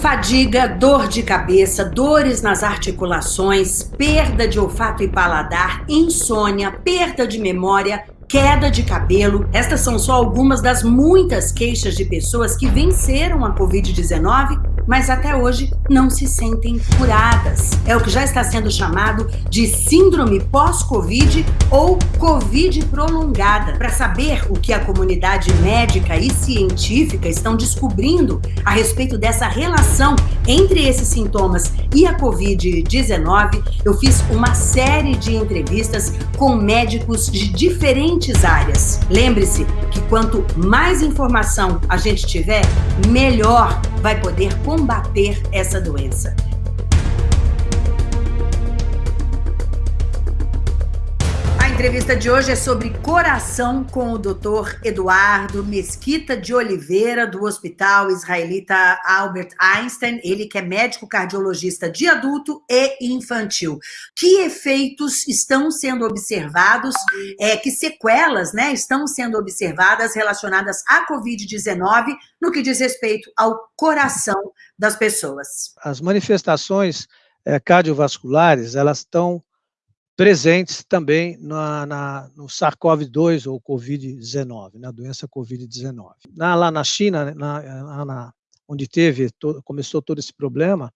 Fadiga, dor de cabeça, dores nas articulações, perda de olfato e paladar, insônia, perda de memória, queda de cabelo. Estas são só algumas das muitas queixas de pessoas que venceram a Covid-19 mas até hoje não se sentem curadas. É o que já está sendo chamado de síndrome pós-Covid ou Covid prolongada. Para saber o que a comunidade médica e científica estão descobrindo a respeito dessa relação entre esses sintomas e a Covid-19, eu fiz uma série de entrevistas com médicos de diferentes áreas. Lembre-se que quanto mais informação a gente tiver, melhor vai poder combater essa doença. Entrevista de hoje é sobre coração com o Dr. Eduardo Mesquita de Oliveira, do Hospital Israelita Albert Einstein, ele que é médico cardiologista de adulto e infantil. Que efeitos estão sendo observados, é, que sequelas né, estão sendo observadas relacionadas à Covid-19 no que diz respeito ao coração das pessoas? As manifestações é, cardiovasculares, elas estão presentes também na, na, no SARS-CoV-2 ou Covid-19, na doença Covid-19. lá na China, na, na, onde teve, começou todo esse problema,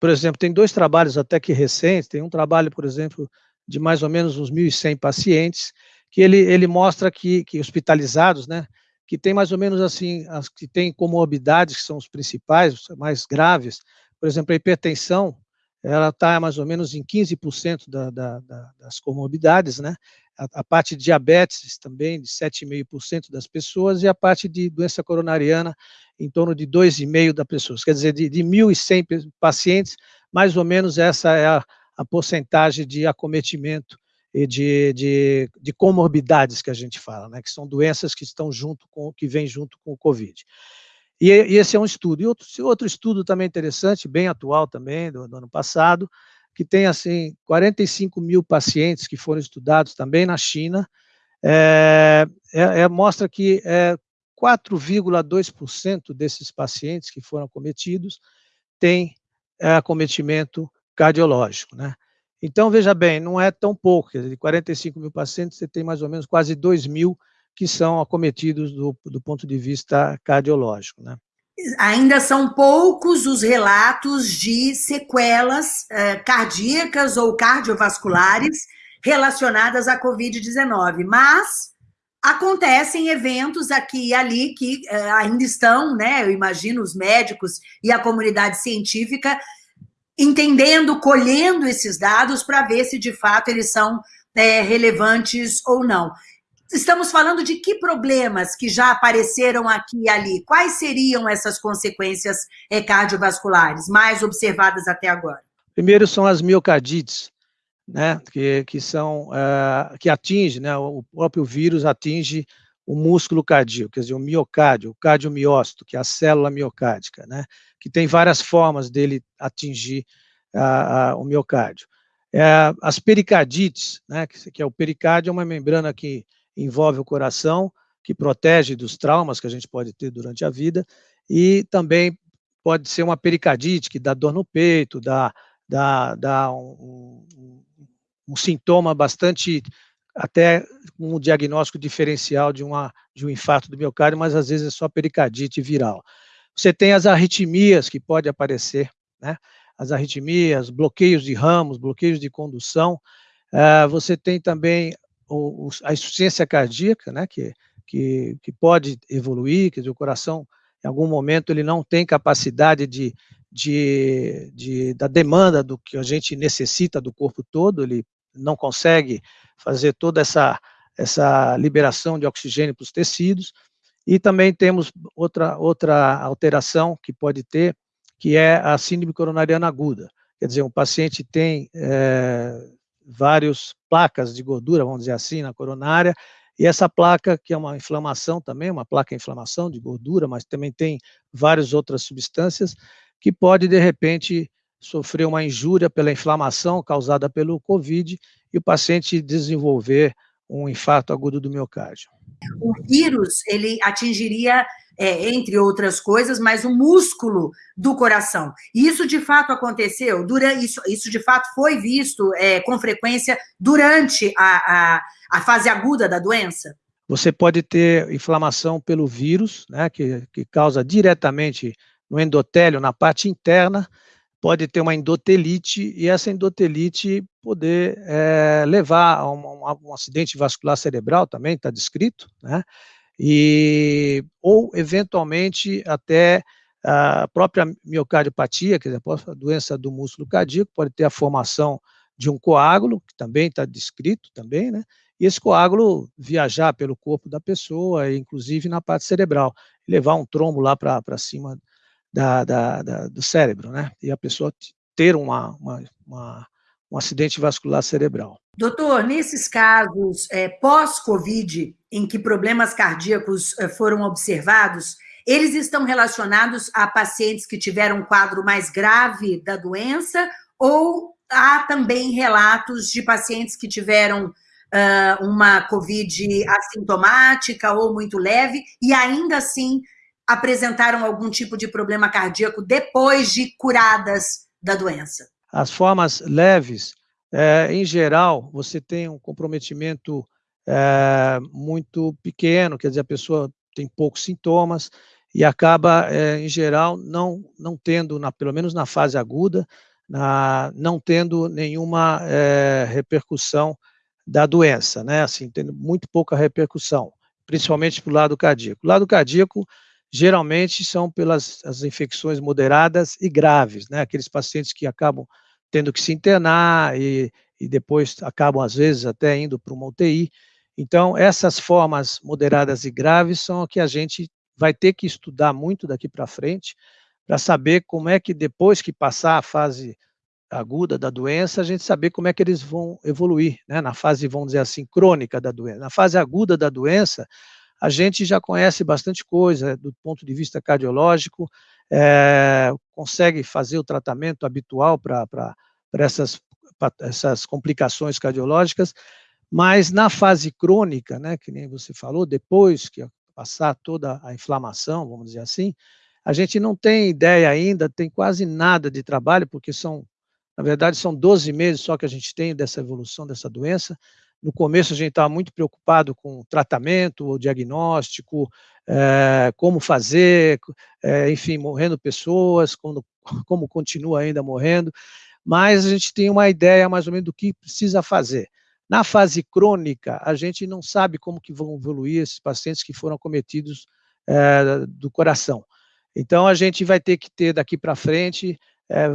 por exemplo, tem dois trabalhos até que recentes, tem um trabalho, por exemplo, de mais ou menos uns 1.100 pacientes, que ele, ele mostra que, que hospitalizados, né, que tem mais ou menos assim, as que têm comorbidades, que são os principais, os mais graves, por exemplo, a hipertensão, ela está mais ou menos em 15% da, da, da, das comorbidades, né? A, a, parte de diabetes também, de 7,5% das pessoas, e a parte de doença coronariana, em torno de 2,5% das pessoas. Quer dizer, de, de 1.100 pacientes, mais ou menos essa é a, a porcentagem de acometimento e de, de, de, comorbidades que a gente fala, né? Que são doenças que estão junto com, que vêm junto com o Covid. E, e esse é um estudo. E outro, outro estudo também interessante, bem atual também, do, do ano passado, que tem, assim, 45 mil pacientes que foram estudados também na China, é, é, é mostra que é, 4,2% desses pacientes que foram acometidos têm é, acometimento cardiológico, né? Então, veja bem, não é tão pouco, de 45 mil pacientes, você tem mais ou menos quase 2 mil que são acometidos do, do ponto de vista cardiológico. Né? Ainda são poucos os relatos de sequelas eh, cardíacas ou cardiovasculares relacionadas à Covid-19, mas acontecem eventos aqui e ali que eh, ainda estão, né, eu imagino, os médicos e a comunidade científica entendendo, colhendo esses dados para ver se de fato eles são é, relevantes ou não. Estamos falando de que problemas que já apareceram aqui e ali? Quais seriam essas consequências cardiovasculares mais observadas até agora? Primeiro são as miocardites, né, que, que são, uh, que atinge, né, o próprio vírus atinge o músculo cardíaco, quer dizer, o miocárdio, o cardiomiócito, que é a célula miocárdica, né, que tem várias formas dele atingir uh, uh, o miocárdio. É, as pericardites, né, que, que é o pericárdio, é uma membrana que envolve o coração, que protege dos traumas que a gente pode ter durante a vida, e também pode ser uma pericardite, que dá dor no peito, dá, dá, dá um, um, sintoma bastante, até um diagnóstico diferencial de, uma, de um infarto do miocárdio, mas às vezes é só pericardite viral. Você tem as arritmias que pode aparecer, né? As arritmias, bloqueios de ramos, bloqueios de condução. Uh, você tem também o, a insuficiência cardíaca, né, que, que, que pode evoluir, dizer, o coração, em algum momento, ele não tem capacidade de, de, de, da demanda do que a gente necessita do corpo todo, ele não consegue fazer toda essa, essa liberação de oxigênio para os tecidos, e também temos outra, outra alteração que pode ter, que é a síndrome coronariana aguda, quer dizer, um paciente tem é, várias placas de gordura, vamos dizer assim, na coronária, e essa placa, que é uma inflamação também, uma placa de inflamação de gordura, mas também tem várias outras substâncias, que pode, de repente, sofrer uma injúria pela inflamação causada pelo COVID e o paciente desenvolver um infarto agudo do miocárdio. O vírus, ele atingiria é, entre outras coisas, mas o músculo do coração. E isso de fato aconteceu, durante, isso, isso de fato foi visto é, com frequência durante a, a, a, fase aguda da doença? Você pode ter inflamação pelo vírus, né, que, que causa diretamente no endotélio, na parte interna, pode ter uma endotelite, e essa endotelite poder é, levar a um, um, acidente vascular cerebral também, está descrito, né? E, ou eventualmente até a própria miocardiopatia, quer dizer, a doença do músculo cardíaco, pode ter a formação de um coágulo, que também está descrito também, né? E esse coágulo viajar pelo corpo da pessoa, inclusive na parte cerebral, levar um trombo lá para cima da, da, da, do cérebro, né? E a pessoa ter uma, uma, uma um acidente vascular cerebral. Doutor, nesses casos é, pós-Covid, em que problemas cardíacos é, foram observados, eles estão relacionados a pacientes que tiveram um quadro mais grave da doença ou há também relatos de pacientes que tiveram uh, uma Covid assintomática ou muito leve e ainda assim apresentaram algum tipo de problema cardíaco depois de curadas da doença? As formas leves, é, em geral, você tem um comprometimento é, muito pequeno, quer dizer, a pessoa tem poucos sintomas e acaba, é, em geral, não, não tendo, na, pelo menos na fase aguda, na, não tendo nenhuma repercussão da doença, né? Assim, tendo muito pouca repercussão, principalmente para o lado cardíaco. O lado cardíaco, geralmente, são pelas as infecções moderadas e graves, né? Aqueles pacientes que acabam tendo que se internar e, e depois acabam, às vezes, até indo para uma UTI. Então, essas formas moderadas e graves são que a gente vai ter que estudar muito daqui para frente, para saber como é que depois que passar a fase aguda da doença, a gente saber como é que eles vão evoluir, né? na fase, vamos dizer assim, crônica da doença. Na fase aguda da doença, a gente já conhece bastante coisa do ponto de vista cardiológico, é, consegue fazer o tratamento habitual para essas, essas complicações cardiológicas, mas na fase crônica, né, que nem você falou, depois que passar toda a inflamação, vamos dizer assim, a gente não tem ideia ainda, tem quase nada de trabalho, porque são, na verdade, são 12 meses só que a gente tem dessa evolução dessa doença, no começo a gente estava muito preocupado com tratamento, o diagnóstico, é, como fazer, é, enfim, morrendo pessoas, como, como continua ainda morrendo, mas a gente tem uma ideia mais ou menos do que precisa fazer. Na fase crônica, a gente não sabe como que vão evoluir esses pacientes que foram acometidos é, do coração. Então, a gente vai ter que ter daqui para frente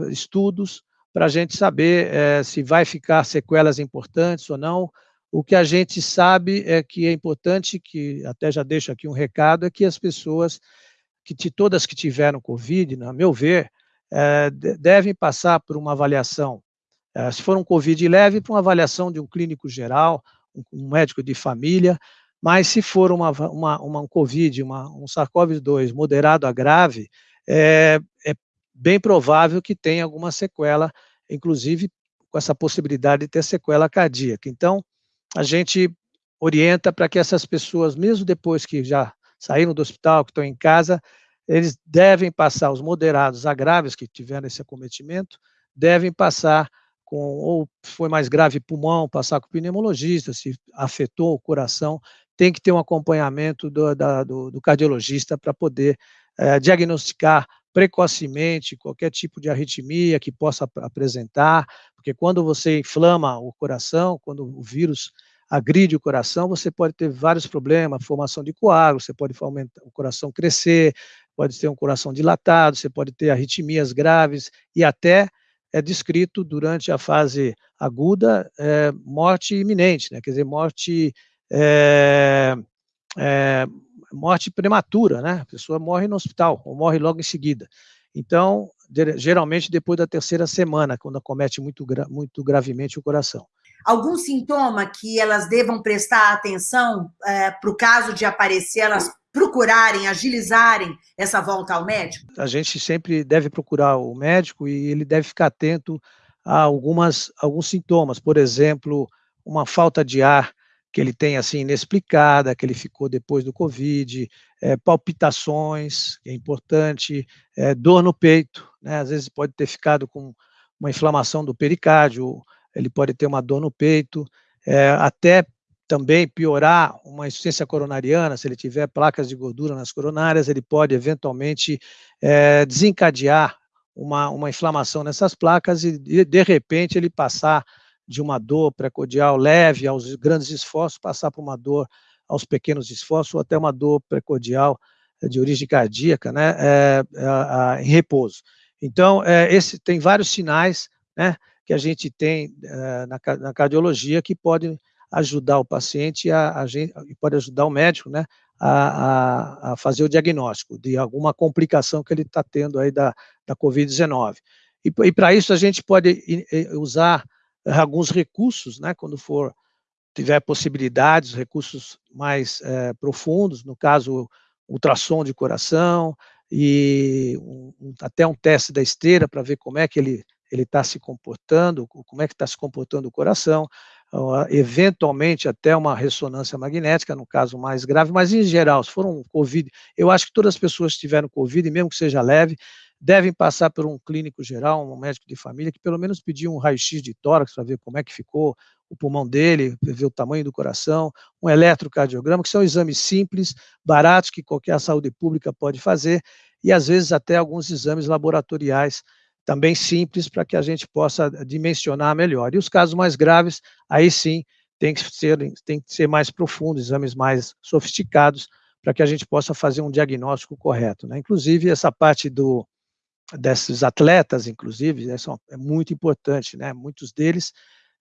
estudos para a gente saber se vai ficar sequelas importantes ou não, o que a gente sabe é que é importante, que até já deixo aqui um recado, é que as pessoas, que todas que tiveram Covid, na meu ver, é, devem passar por uma avaliação, é, se for um Covid leve, por uma avaliação de um clínico geral, um, um médico de família, mas se for uma, uma, uma um Covid, uma, um SARS-CoV-2 moderado a grave, é, é bem provável que tenha alguma sequela, inclusive com essa possibilidade de ter sequela cardíaca. Então, a gente orienta para que essas pessoas, mesmo depois que já saíram do hospital, que estão em casa, eles devem passar, os moderados a graves que tiveram esse acometimento, devem passar com, ou foi mais grave pulmão, passar com o pneumologista, se afetou o coração, tem que ter um acompanhamento do, da, do, do cardiologista para poder é, diagnosticar precocemente qualquer tipo de arritmia que possa apresentar, porque quando você inflama o coração, quando o vírus agride o coração, você pode ter vários problemas, formação de coágulos, você pode aumentar, o coração crescer, pode ter um coração dilatado, você pode ter arritmias graves e até é descrito durante a fase aguda é, morte iminente, né? quer dizer, morte, é, é, morte prematura, né? a pessoa morre no hospital, ou morre logo em seguida. Então, geralmente depois da terceira semana, quando acomete muito, muito gravemente o coração. Algum sintoma que elas devam prestar atenção é, para o caso de aparecer, elas procurarem, agilizarem essa volta ao médico? A gente sempre deve procurar o médico e ele deve ficar atento a algumas, alguns sintomas, por exemplo, uma falta de ar que ele tem assim inexplicada, que ele ficou depois do Covid, é, palpitações, que é importante, é, dor no peito, né? Às vezes pode ter ficado com uma inflamação do pericárdio, ele pode ter uma dor no peito, é, até também piorar uma insuficiência coronariana, se ele tiver placas de gordura nas coronárias, ele pode eventualmente desencadear uma, uma inflamação nessas placas e, de repente, ele passar de uma dor precordial leve aos grandes esforços, passar por uma dor aos pequenos esforços, ou até uma dor precordial eh, de origem cardíaca, né, é, é, em repouso. Então, é, esse tem vários sinais, né, que a gente tem na, na, cardiologia que podem ajudar o paciente a, a pode ajudar o médico, né, a, a, a, fazer o diagnóstico de alguma complicação que ele está tendo aí da, da Covid-19. E, e para isso a gente pode usar alguns recursos, né, quando for tiver possibilidades, recursos mais é, profundos, no caso, ultrassom de coração e um, até um teste da esteira para ver como é que ele ele está se comportando, como é que está se comportando o coração, eventualmente até uma ressonância magnética, no caso mais grave, mas em geral, se for um COVID, eu acho que todas as pessoas que tiveram COVID, mesmo que seja leve, devem passar por um clínico geral, um médico de família, que pelo menos pedir um raio-x de tórax para ver como é que ficou o pulmão dele, ver o tamanho do coração, um eletrocardiograma, que são exames simples, baratos, que qualquer saúde pública pode fazer, e às vezes até alguns exames laboratoriais também simples, para que a gente possa dimensionar melhor. E os casos mais graves, aí sim, tem que ser, tem que ser mais profundos, exames mais sofisticados, para que a gente possa fazer um diagnóstico correto. Né? Inclusive, essa parte do, desses atletas, inclusive, é, são, é muito importante, né? Muitos deles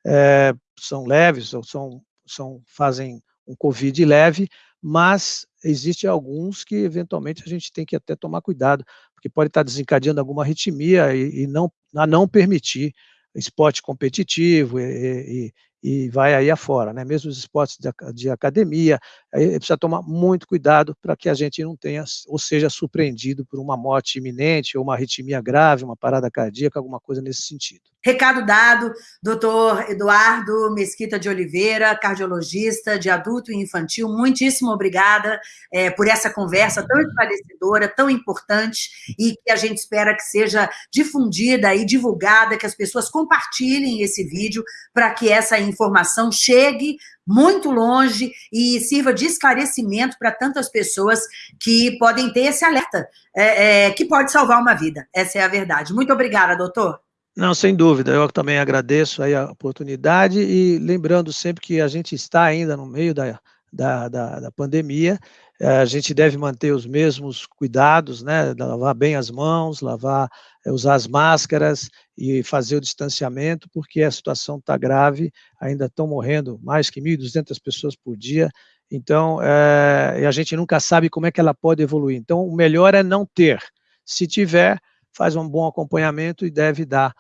é, são leves ou são, são, fazem um Covid leve, mas existem alguns que eventualmente a gente tem que até tomar cuidado, porque pode estar desencadeando alguma arritmia e, e não, a não permitir esporte competitivo e, e, e vai aí afora, né? Mesmo os esportes de, de academia, precisa tomar muito cuidado para que a gente não tenha, ou seja, surpreendido por uma morte iminente, ou uma arritmia grave, uma parada cardíaca, alguma coisa nesse sentido. Recado dado, doutor Eduardo Mesquita de Oliveira, cardiologista de adulto e infantil, muitíssimo obrigada é, por essa conversa tão esclarecedora, tão importante, e que a gente espera que seja difundida e divulgada, que as pessoas compartilhem esse vídeo para que essa informação chegue muito longe e sirva de esclarecimento para tantas pessoas que podem ter esse alerta, é, é, que pode salvar uma vida. Essa é a verdade. Muito obrigada, doutor. Não, sem dúvida, eu também agradeço aí a oportunidade e lembrando sempre que a gente está ainda no meio da, da, da, da pandemia, eh, a gente deve manter os mesmos cuidados, né, lavar bem as mãos, lavar, eh, usar as máscaras e fazer o distanciamento, porque a situação está grave, ainda estão morrendo mais que 1.200 pessoas por dia, então é, a gente nunca sabe como é que ela pode evoluir. Então, o melhor é não ter. Se tiver, faz um bom acompanhamento e deve dar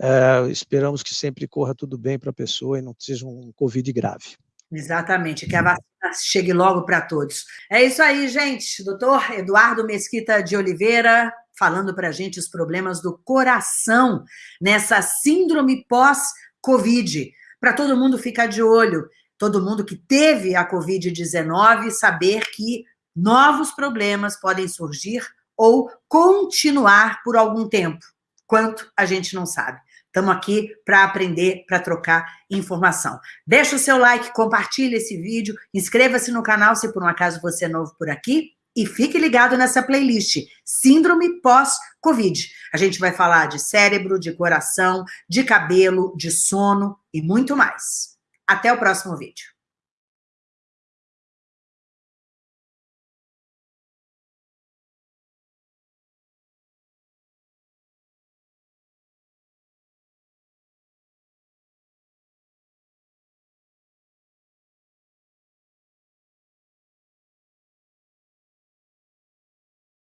é, esperamos que sempre corra tudo bem para a pessoa e não seja um Covid grave. Exatamente, que a vacina chegue logo para todos. É isso aí, gente. Doutor Eduardo Mesquita de Oliveira, falando para a gente os problemas do coração nessa síndrome pós-Covid. Para todo mundo ficar de olho, todo mundo que teve a Covid-19, saber que novos problemas podem surgir ou continuar por algum tempo. Quanto a gente não sabe. Estamos aqui para aprender, para trocar informação. Deixa o seu like, compartilhe esse vídeo, inscreva-se no canal se por um acaso você é novo por aqui e fique ligado nessa playlist Síndrome pós-Covid. A gente vai falar de cérebro, de coração, de cabelo, de sono e muito mais. Até o próximo vídeo.